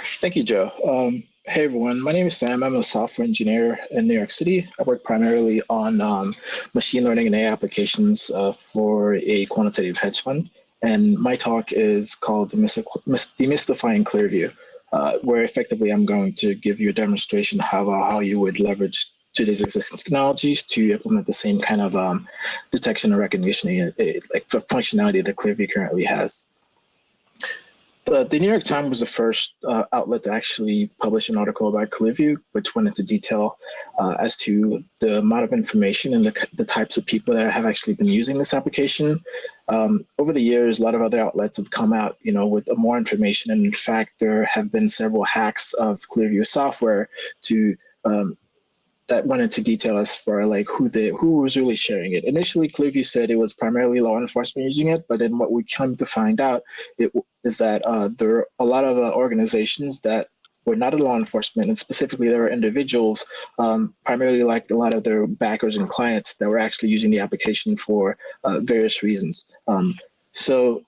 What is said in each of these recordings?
Thank you, Joe. Um, hey, everyone. My name is Sam. I'm a software engineer in New York City. I work primarily on um, machine learning and AI applications uh, for a quantitative hedge fund. And my talk is called Demystifying Clearview, uh, where effectively I'm going to give you a demonstration of how, how you would leverage today's existing technologies to implement the same kind of um, detection and recognition, uh, like functionality that Clearview currently has. The, the, New York Times was the first uh, outlet to actually publish an article about Clearview, which went into detail uh, as to the amount of information and the, the types of people that have actually been using this application. Um, over the years, a lot of other outlets have come out, you know, with more information. And in fact, there have been several hacks of Clearview software to um, that went into detail as far like who the who was really sharing it. Initially, Clearview said it was primarily law enforcement using it, but then what we come to find out it, is that uh, there are a lot of uh, organizations that were not a law enforcement, and specifically there were individuals, um, primarily like a lot of their backers and clients that were actually using the application for uh, various reasons. Um, so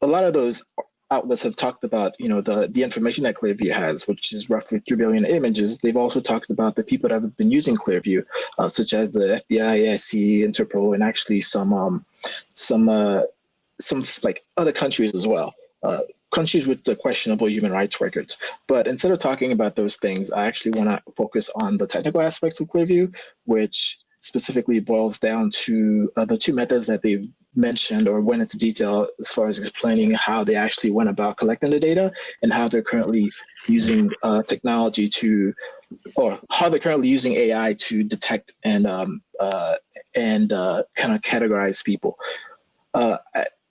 a lot of those outlets have talked about, you know, the, the information that Clearview has, which is roughly 3 billion images. They've also talked about the people that have been using Clearview, uh, such as the FBI, ICE, Interpol, and actually some, um, some, uh, some like other countries as well. Uh, countries with the questionable human rights records. But instead of talking about those things, I actually want to focus on the technical aspects of Clearview, which specifically boils down to uh, the two methods that they've mentioned or went into detail as far as explaining how they actually went about collecting the data and how they're currently using uh, technology to, or how they're currently using AI to detect and um, uh, and uh, kind of categorize people. Uh,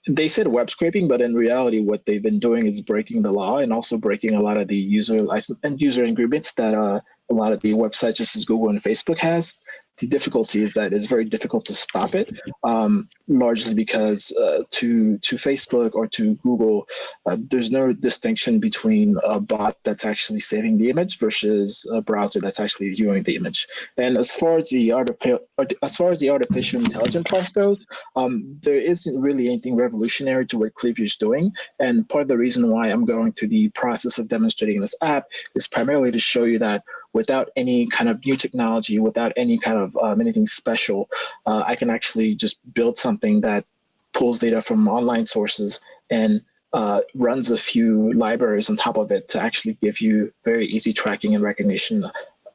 they said web scraping, but in reality, what they've been doing is breaking the law and also breaking a lot of the user license and user agreements that uh, a lot of the websites, just as Google and Facebook has the difficulty is that it's very difficult to stop it, um, largely because uh, to to Facebook or to Google, uh, there's no distinction between a bot that's actually saving the image versus a browser that's actually viewing the image. And as far as the artificial as far as the artificial intelligence part goes, um, there isn't really anything revolutionary to what Clearview is doing. And part of the reason why I'm going through the process of demonstrating this app is primarily to show you that without any kind of new technology, without any kind of um, anything special, uh, I can actually just build something that pulls data from online sources and uh, runs a few libraries on top of it to actually give you very easy tracking and recognition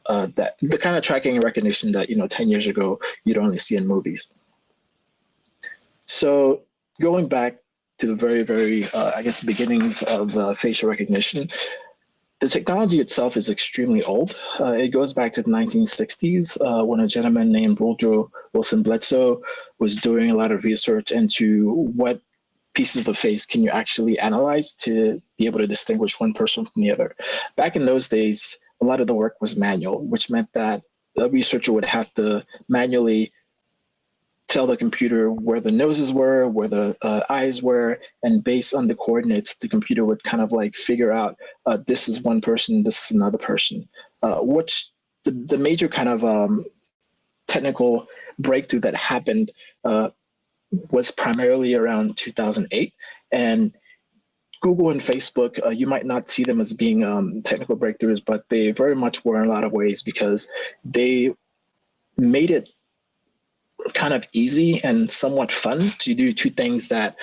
uh, that the kind of tracking and recognition that you know 10 years ago you'd only see in movies. So going back to the very, very, uh, I guess, beginnings of uh, facial recognition, the technology itself is extremely old. Uh, it goes back to the 1960s uh, when a gentleman named Woodrow Wilson Bledsoe was doing a lot of research into what pieces of the face can you actually analyze to be able to distinguish one person from the other. Back in those days, a lot of the work was manual, which meant that the researcher would have to manually tell the computer where the noses were, where the uh, eyes were, and based on the coordinates, the computer would kind of like figure out uh, this is one person, this is another person. Uh, which the, the major kind of um, technical breakthrough that happened uh, was primarily around 2008. And Google and Facebook, uh, you might not see them as being um, technical breakthroughs, but they very much were in a lot of ways because they made it kind of easy and somewhat fun to do two things that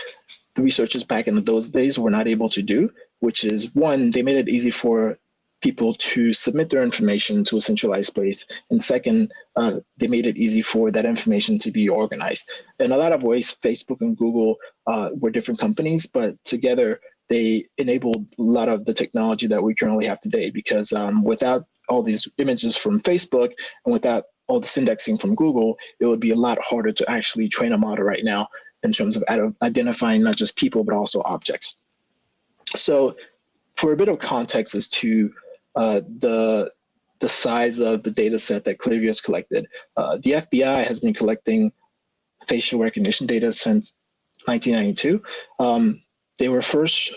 the researchers back in those days were not able to do, which is one, they made it easy for people to submit their information to a centralized place. And second, uh, they made it easy for that information to be organized. In a lot of ways, Facebook and Google uh, were different companies, but together they enabled a lot of the technology that we currently have today because um, without all these images from Facebook and without all this indexing from Google, it would be a lot harder to actually train a model right now in terms of identifying not just people, but also objects. So for a bit of context as to uh, the, the size of the data set that Clearview has collected, uh, the FBI has been collecting facial recognition data since 1992. Um, they were first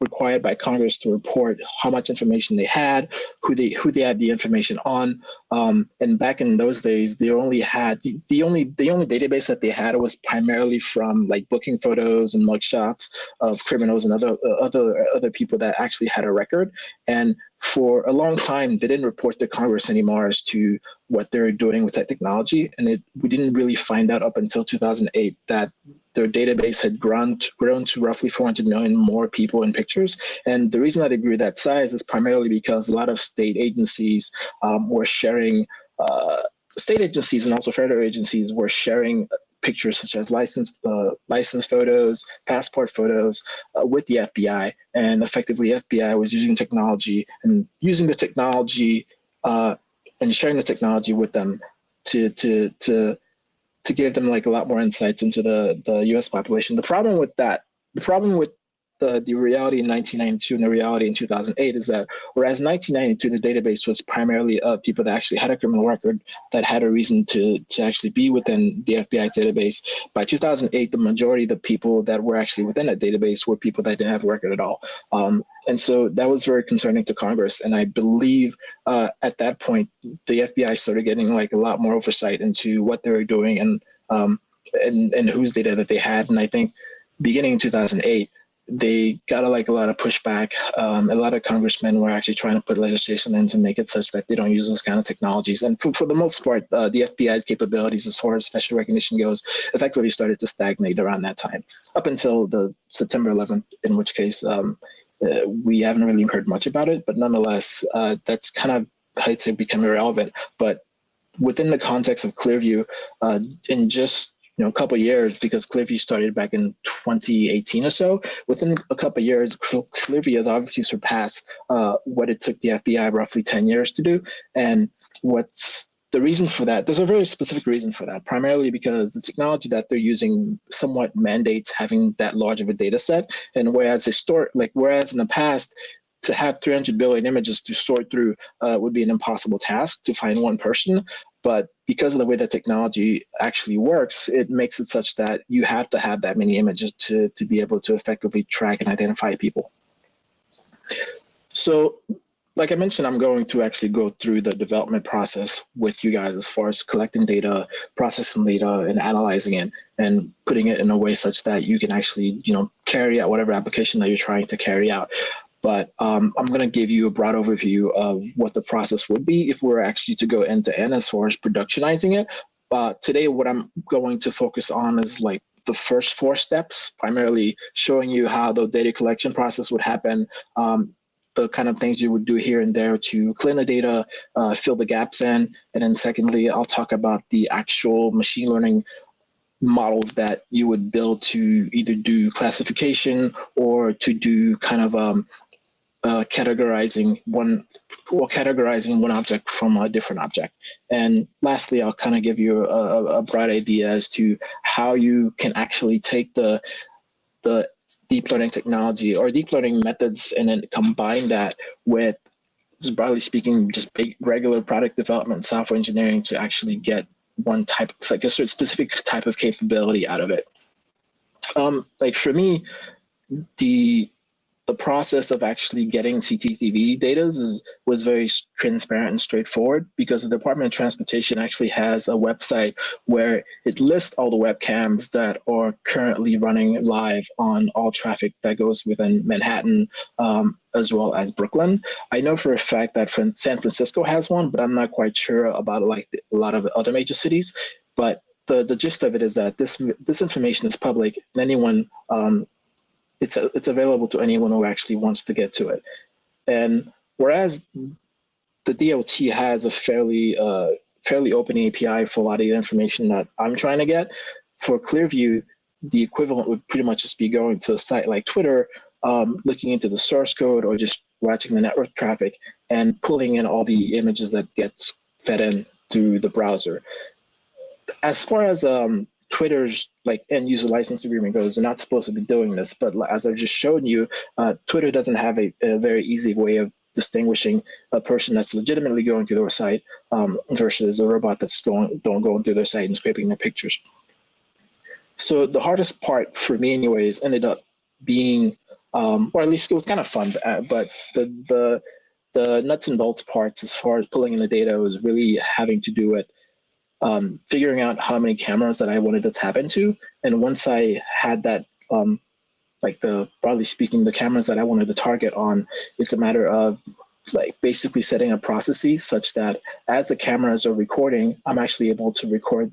required by Congress to report how much information they had, who they who they had the information on. Um, and back in those days, they only had the, the only the only database that they had was primarily from like booking photos and mugshots of criminals and other uh, other other people that actually had a record. And for a long time, they didn't report to Congress anymore as to what they're doing with that technology. And it, we didn't really find out up until 2008 that their database had grown to, grown to roughly 400 million more people and pictures. And the reason that it grew that size is primarily because a lot of state agencies um, were sharing, uh, state agencies and also federal agencies were sharing pictures such as license uh, license photos, passport photos uh, with the FBI, and effectively FBI was using technology and using the technology uh, and sharing the technology with them to to to to give them like a lot more insights into the, the US population. The problem with that, the problem with the, the reality in 1992 and the reality in 2008 is that whereas 1992 the database was primarily of people that actually had a criminal record that had a reason to to actually be within the FBI database by 2008 the majority of the people that were actually within that database were people that didn't have a record at all. Um, and so that was very concerning to Congress and I believe uh, at that point the FBI started getting like a lot more oversight into what they were doing and um, and, and whose data that they had. And I think beginning in 2008 they got a, like a lot of pushback. Um, a lot of congressmen were actually trying to put legislation in to make it such that they don't use those kind of technologies. And for, for the most part, uh, the FBI's capabilities as far as facial recognition goes effectively started to stagnate around that time, up until the September 11th, in which case um, uh, we haven't really heard much about it. But nonetheless, uh, that's kind of, I'd say, become irrelevant. But within the context of Clearview, uh, in just you know, a couple years because Clearview started back in 2018 or so. Within a couple years, Clearview has obviously surpassed uh, what it took the FBI roughly 10 years to do. And what's the reason for that, there's a very specific reason for that, primarily because the technology that they're using somewhat mandates having that large of a data set. And whereas historic, like whereas in the past, to have 300 billion images to sort through uh, would be an impossible task to find one person. But because of the way that technology actually works, it makes it such that you have to have that many images to, to be able to effectively track and identify people. So like I mentioned, I'm going to actually go through the development process with you guys as far as collecting data, processing data, and analyzing it, and putting it in a way such that you can actually, you know, carry out whatever application that you're trying to carry out but um, I'm going to give you a broad overview of what the process would be if we are actually to go end to end as far as productionizing it. But today, what I'm going to focus on is like the first four steps, primarily showing you how the data collection process would happen, um, the kind of things you would do here and there to clean the data, uh, fill the gaps in. And then secondly, I'll talk about the actual machine learning models that you would build to either do classification or to do kind of um, uh, categorizing one or categorizing one object from a different object. And lastly, I'll kind of give you a, a broad idea as to how you can actually take the the deep learning technology or deep learning methods and then combine that with broadly speaking, just regular product development, software engineering to actually get one type, like a specific type of capability out of it. Um, like for me, the the process of actually getting CCTV data is, was very transparent and straightforward because the Department of Transportation actually has a website where it lists all the webcams that are currently running live on all traffic that goes within Manhattan um, as well as Brooklyn. I know for a fact that San Francisco has one, but I'm not quite sure about like a lot of other major cities. But the, the gist of it is that this this information is public and anyone um, it's a, it's available to anyone who actually wants to get to it. And whereas the DOT has a fairly uh, fairly open API for a lot of the information that I'm trying to get, for Clearview, the equivalent would pretty much just be going to a site like Twitter, um, looking into the source code or just watching the network traffic and pulling in all the images that gets fed in through the browser. As far as um, Twitter's like end user license agreement goes, they're not supposed to be doing this. But as I've just shown you, uh, Twitter doesn't have a, a, very easy way of distinguishing a person that's legitimately going through their site um, versus a robot that's going don't going through their site and scraping their pictures. So the hardest part for me, anyways, ended up being um, or at least it was kind of fun. uh, But the the the nuts and bolts parts, as far as pulling in the data, was really having to do with um, figuring out how many cameras that I wanted to tap into. And once I had that, um, like the broadly speaking, the cameras that I wanted to target on, it's a matter of like basically setting up processes such that as the cameras are recording, I'm actually able to record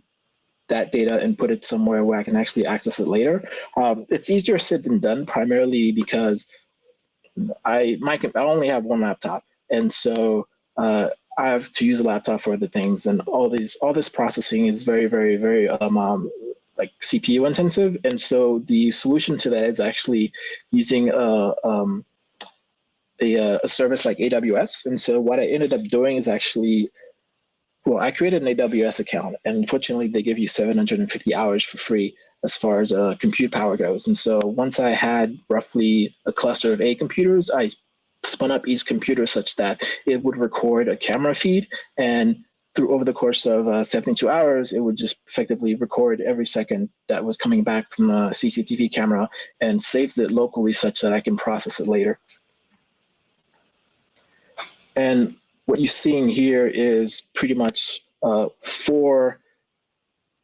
that data and put it somewhere where I can actually access it later. Um, it's easier said than done, primarily because I my I only have one laptop, and so uh, I have to use a laptop for other things, and all these all this processing is very very very um, um like CPU intensive, and so the solution to that is actually using a um, a, a service like AWS. And so what I ended up doing is actually well, I created an AWS account, and unfortunately, they give you 750 hours for free as far as uh, compute power goes. And so once I had roughly a cluster of eight computers, I spun up each computer such that it would record a camera feed and through over the course of uh, 72 hours, it would just effectively record every second that was coming back from the CCTV camera and saves it locally such that I can process it later. And what you're seeing here is pretty much uh, four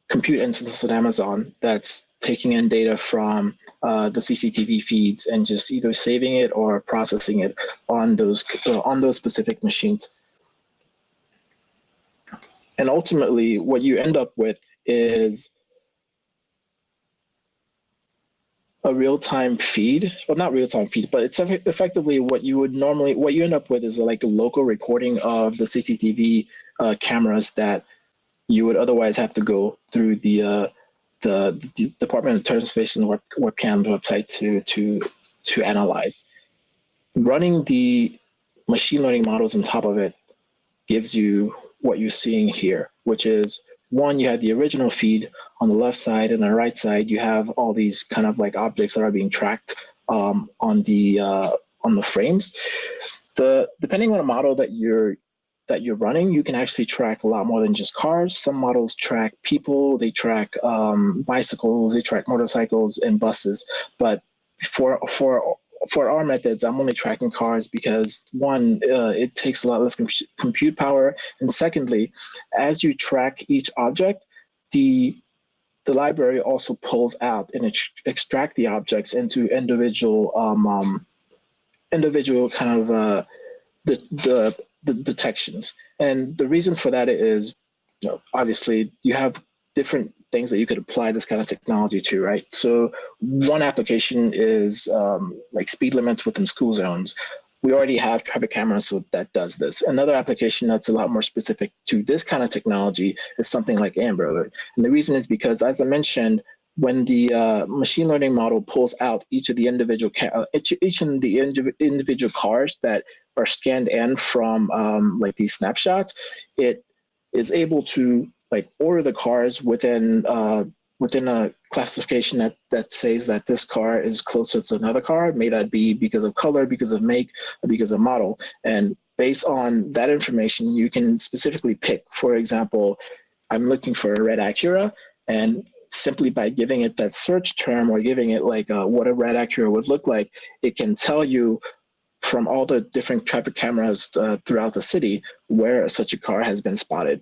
compute instances at Amazon that's taking in data from uh, the CCTV feeds and just either saving it or processing it on those uh, on those specific machines. And ultimately, what you end up with is a real-time feed well not real-time feed but it's effectively what you would normally what you end up with is like a local recording of the cctv uh, cameras that you would otherwise have to go through the uh, the, the, department of transportation web, webcam website to to to analyze running the machine learning models on top of it gives you what you're seeing here which is one, you have the original feed on the left side, and on the right side, you have all these kind of like objects that are being tracked um, on the uh, on the frames. The depending on the model that you're that you're running, you can actually track a lot more than just cars. Some models track people, they track um, bicycles, they track motorcycles and buses. But for for for our methods, I'm only tracking cars because one, uh, it takes a lot less com compute power, and secondly, as you track each object, the the library also pulls out and ex extract the objects into individual um, um, individual kind of uh, the, the the detections. And the reason for that is, you know, obviously, you have different things that you could apply this kind of technology to, right? So one application is um, like speed limits within school zones. We already have traffic cameras so that does this. Another application that's a lot more specific to this kind of technology is something like Amber Alert. And the reason is because, as I mentioned, when the uh, machine learning model pulls out each of the individual uh, each, each of the indiv individual cars that are scanned in from um, like these snapshots, it is able to like order the cars within uh, within a classification that that says that this car is closer to another car. May that be because of color, because of make, because of model. And based on that information, you can specifically pick. For example, I'm looking for a red Acura, and simply by giving it that search term or giving it like uh, what a red Acura would look like, it can tell you from all the different traffic cameras uh, throughout the city where such a car has been spotted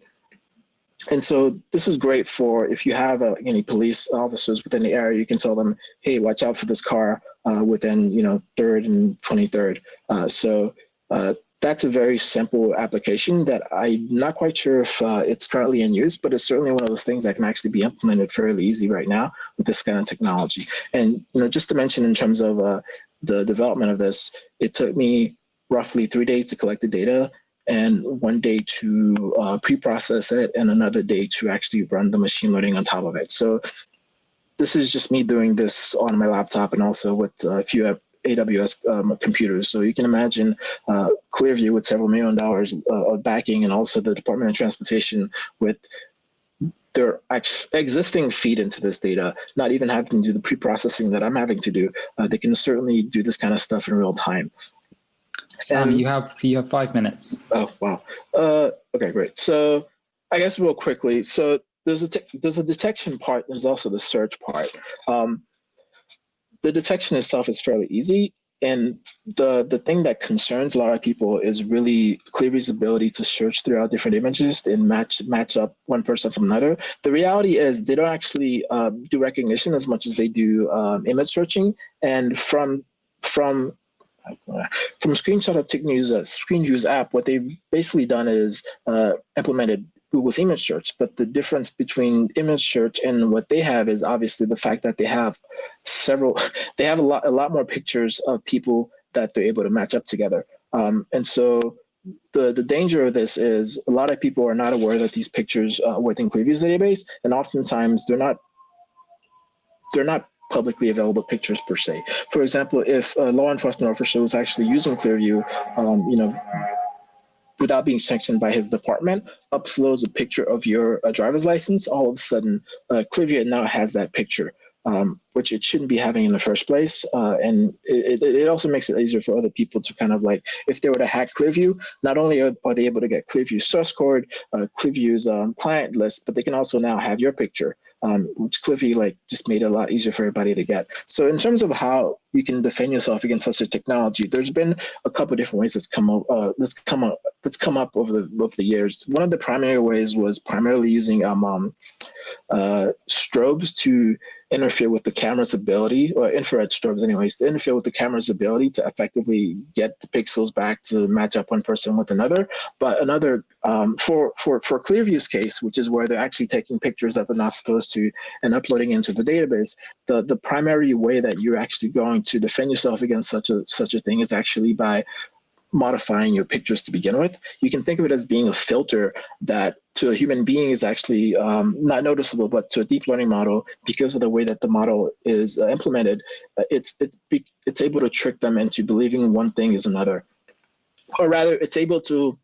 and so this is great for if you have uh, any police officers within the area, you can tell them, hey, watch out for this car uh, within, you know, 3rd and 23rd. Uh, so uh, that's a very simple application that I'm not quite sure if uh, it's currently in use, but it's certainly one of those things that can actually be implemented fairly easy right now with this kind of technology. And, you know, just to mention in terms of uh, the development of this, it took me roughly three days to collect the data and one day to uh, pre-process it and another day to actually run the machine learning on top of it. So this is just me doing this on my laptop and also with a few AWS um, computers. So you can imagine uh, Clearview with several million dollars uh, of backing and also the Department of Transportation with their existing feed into this data, not even having to do the pre-processing that I'm having to do. Uh, they can certainly do this kind of stuff in real time. Sam, and, you have you have five minutes. Oh wow. Uh, okay, great. So I guess real quickly. So there's a there's a detection part. There's also the search part. Um, the detection itself is fairly easy. and the the thing that concerns a lot of people is really Clearview's ability to search throughout different images and match match up one person from another. The reality is they don't actually uh, do recognition as much as they do um, image searching. And from from from screenshot of TickNews uh, ScreenView's app, what they've basically done is uh, implemented Google's image search. But the difference between image search and what they have is obviously the fact that they have several, they have a lot, a lot more pictures of people that they're able to match up together. Um, and so the, the danger of this is a lot of people are not aware that these pictures uh, within Clearview's database, and oftentimes they're not they're not publicly available pictures per se. For example, if a law enforcement officer was actually using Clearview, um, you know, without being sanctioned by his department, uploads a picture of your uh, driver's license, all of a sudden, uh, Clearview now has that picture, um, which it shouldn't be having in the first place. Uh, and it, it, also makes it easier for other people to kind of like, if they were to hack Clearview, not only are, are they able to get Clearview source code, uh, Clearview's um, client list, but they can also now have your picture um, which Clearview like just made it a lot easier for everybody to get. So in terms of how you can defend yourself against such a technology, there's been a couple different ways that's come up, uh, that's come up, that's come up over the over the years. One of the primary ways was primarily using um, um uh, strobes to interfere with the camera's ability, or infrared strobes anyways, to interfere with the camera's ability to effectively get the pixels back to match up one person with another. But another, um, for, for, for Clearview's case, which is where they're actually taking pictures that they're not supposed to and uploading into the database, the, the primary way that you're actually going to defend yourself against such a, such a thing is actually by modifying your pictures to begin with. You can think of it as being a filter that to a human being is actually um, not noticeable, but to a deep learning model, because of the way that the model is uh, implemented, uh, it's, it it's able to trick them into believing one thing is another. Or rather, it's able to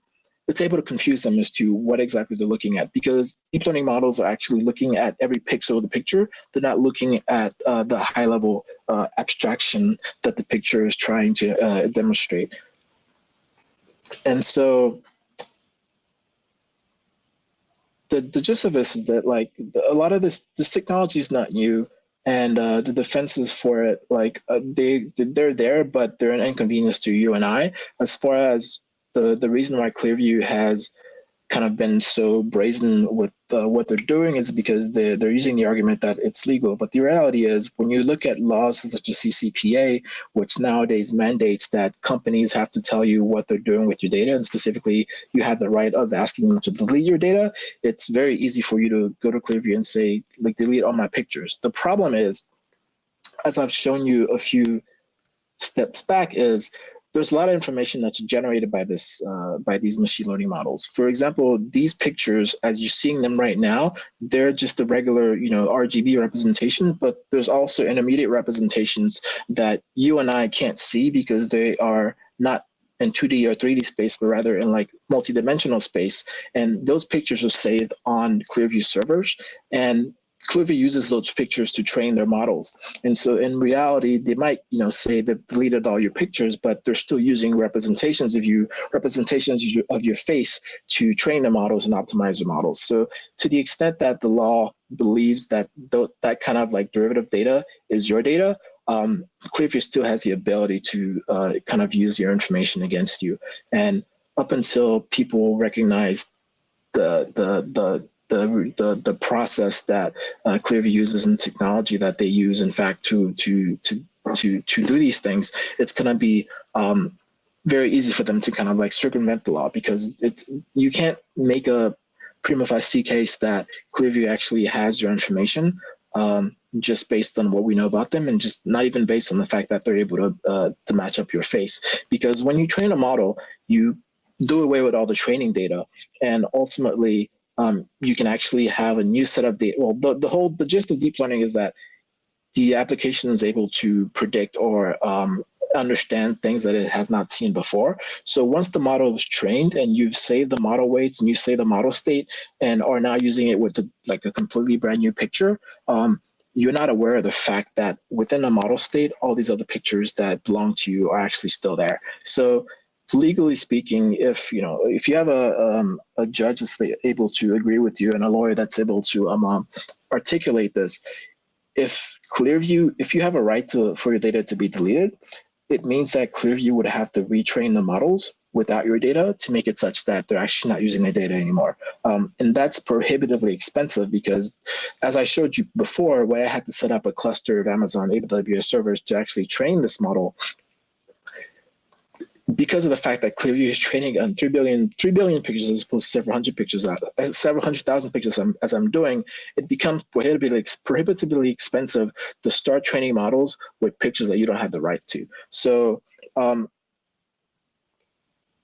it's able to confuse them as to what exactly they're looking at because deep learning models are actually looking at every pixel of the picture. They're not looking at uh, the high level uh, abstraction that the picture is trying to uh, demonstrate. And so the, the gist of this is that like a lot of this, this technology is not new and uh, the defenses for it, like uh, they, they're there, but they're an inconvenience to you and I as far as the, the reason why Clearview has kind of been so brazen with uh, what they're doing is because they're, they're using the argument that it's legal. But the reality is when you look at laws such as CCPA, which nowadays mandates that companies have to tell you what they're doing with your data, and specifically you have the right of asking them to delete your data, it's very easy for you to go to Clearview and say, like, delete all my pictures. The problem is, as I've shown you a few steps back, is there's a lot of information that's generated by this uh, by these machine learning models. For example, these pictures, as you're seeing them right now, they're just the regular, you know, RGB representation, but there's also intermediate representations that you and I can't see because they are not in 2D or 3D space, but rather in like multi-dimensional space. And those pictures are saved on Clearview servers. And Clearview uses those pictures to train their models. And so in reality, they might, you know, say they've deleted all your pictures, but they're still using representations of you, representations of your face to train the models and optimize the models. So to the extent that the law believes that th that kind of like derivative data is your data, um, Clearview still has the ability to uh, kind of use your information against you. And up until people recognize the the the the, the, the process that uh, Clearview uses and technology that they use, in fact, to, to, to, to, to do these things, it's going to be um, very easy for them to kind of like circumvent the law because it's, you can't make a prima facie case that Clearview actually has your information um, just based on what we know about them and just not even based on the fact that they're able to, uh, to match up your face. Because when you train a model, you do away with all the training data and ultimately um, you can actually have a new set of data. Well, the, the whole, the gist of deep learning is that the application is able to predict or um, understand things that it has not seen before. So once the model is trained and you've saved the model weights and you save the model state and are now using it with the, like a completely brand new picture, um, you're not aware of the fact that within the model state, all these other pictures that belong to you are actually still there. So legally speaking, if you know, if you have a um, a judge that's able to agree with you and a lawyer that's able to um, um, articulate this, if Clearview, if you have a right to for your data to be deleted, it means that Clearview would have to retrain the models without your data to make it such that they're actually not using the data anymore. Um, and that's prohibitively expensive because as I showed you before, when I had to set up a cluster of Amazon AWS servers to actually train this model, because of the fact that Clearview is training on 3 billion, 3 billion pictures as opposed to several hundred pictures, uh, several hundred thousand pictures I'm, as I'm doing, it becomes prohibitively, prohibitively expensive to start training models with pictures that you don't have the right to. So, um,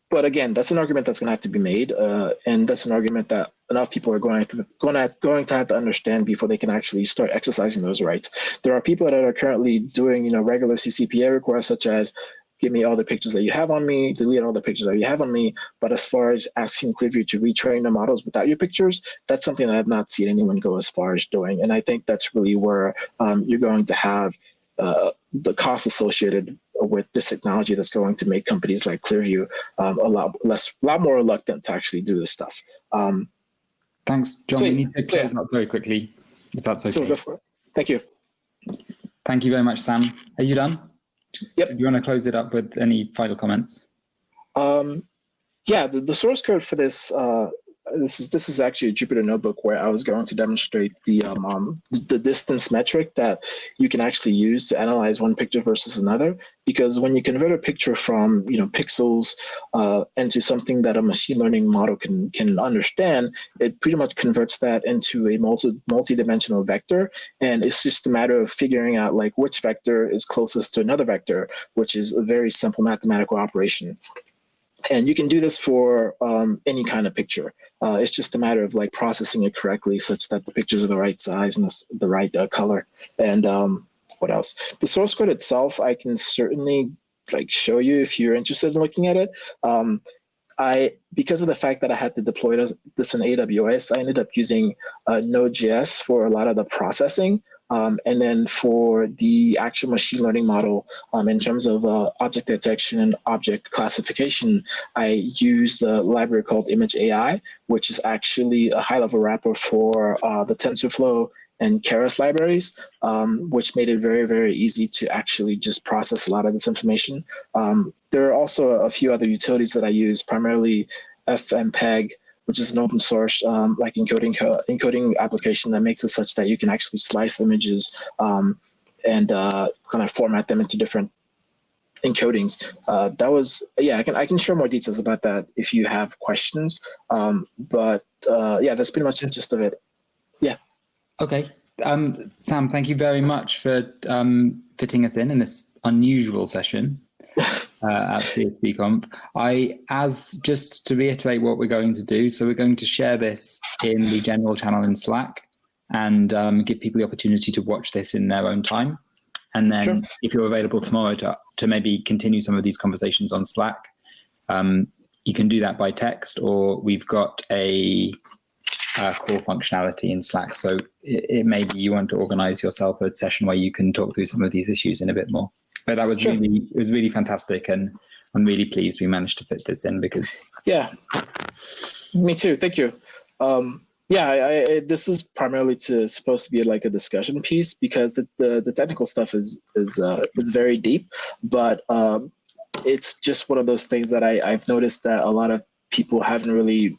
but again, that's an argument that's going to have to be made, uh, and that's an argument that enough people are going to going to going to have to understand before they can actually start exercising those rights. There are people that are currently doing, you know, regular CCPA requests, such as give me all the pictures that you have on me, delete all the pictures that you have on me. But as far as asking Clearview to retrain the models without your pictures, that's something that I've not seen anyone go as far as doing. And I think that's really where um, you're going to have uh, the cost associated with this technology that's going to make companies like Clearview um, a lot less, a lot more reluctant to actually do this stuff. Um, Thanks, John. so- we need to so- close up very quickly, if that's so okay. go for it. Thank you. Thank you very much, Sam. Are you done? Yep. Do you want to close it up with any final comments? Um, yeah, the, the source code for this uh, this is this is actually a Jupyter notebook where I was going to demonstrate the um, um, the distance metric that you can actually use to analyze one picture versus another. Because when you convert a picture from you know pixels uh, into something that a machine learning model can can understand, it pretty much converts that into a multi multi-dimensional vector, and it's just a matter of figuring out like which vector is closest to another vector, which is a very simple mathematical operation. And you can do this for um, any kind of picture. Uh, it's just a matter of like processing it correctly such that the pictures are the right size and the, the right uh, color. And um, what else? The source code itself, I can certainly like show you if you're interested in looking at it. Um, I because of the fact that I had to deploy this, in AWS, I ended up using uh, Node.js for a lot of the processing. Um, and then for the actual machine learning model, um, in terms of uh, object detection and object classification, I used a library called Image AI, which is actually a high-level wrapper for uh, the TensorFlow and Keras libraries, um, which made it very, very easy to actually just process a lot of this information. Um, there are also a few other utilities that I use, primarily FFmpeg, which is an open source um, like encoding co- encoding application that makes it such that you can actually slice images um, and uh, kind of format them into different encodings. Uh, that was yeah, I can I can share more details about that if you have questions. Um, but uh, yeah, that's pretty much the gist of it. Yeah. Okay. Um, Sam, thank you very much for um, fitting us in in this unusual session uh, at CSP Comp. I, as just to reiterate what we're going to do, so we're going to share this in the general channel in Slack and um, give people the opportunity to watch this in their own time. And then Sure. if you're available tomorrow to, to maybe continue some of these conversations on Slack, um, you can do that by text or we've got a uh, core functionality in Slack. So it, it may be you want to organize yourself a session where you can talk through some of these issues in a bit more. But that was Sure. really, it was really fantastic. And I'm really pleased we managed to fit this in because Yeah, me too. Thank you. Um, yeah, I, I, this is primarily to supposed to be like a discussion piece because the the, the technical stuff is is uh, is very deep, but um, it's just one of those things that I, I've noticed that a lot of people haven't really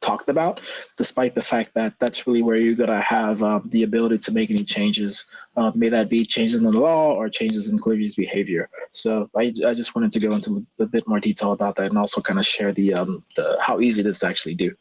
talked about, despite the fact that that's really where you're gonna have um, the ability to make any changes, uh, may that be changes in the law or changes in Clearview's behavior. So I, I just wanted to go into a bit more detail about that and also kind of share the um the how easy this is to actually do.